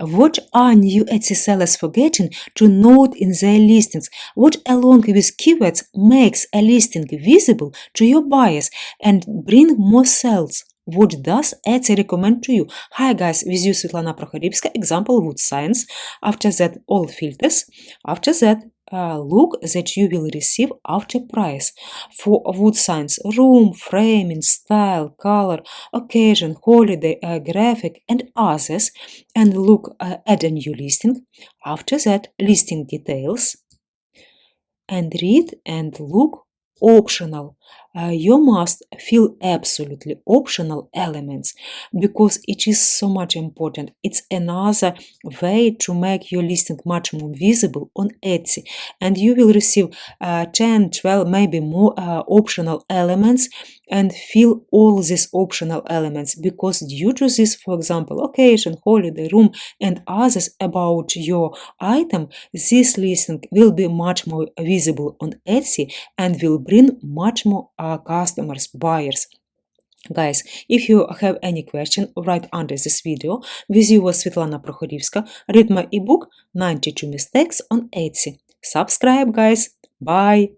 What are new Etsy sellers forgetting to note in their listings? What along with keywords makes a listing visible to your buyers and bring more sales? What does Etsy recommend to you? Hi guys, with you Svetlana Prokhorivska, example wood signs. After that, all filters. After that, look that you will receive after price for wood signs room framing style color occasion holiday uh, graphic and others. And look uh, add a new listing. After that listing details. And read and look optional. Uh, you must fill absolutely optional elements because it is so much important. It's another way to make your listing much more visible on etsy. And you will receive uh, 10 12 maybe more uh, optional elements and fill all these optional elements because due to this for example location, holiday room and others about your item this listing will be much more visible on etsy and will bring much more uh, customers buyers Guys, if you have any question, write under this video. With you was Svetlana Prokhorivska. Read my ebook 92 Mistakes on Etsy. Subscribe, guys. Bye.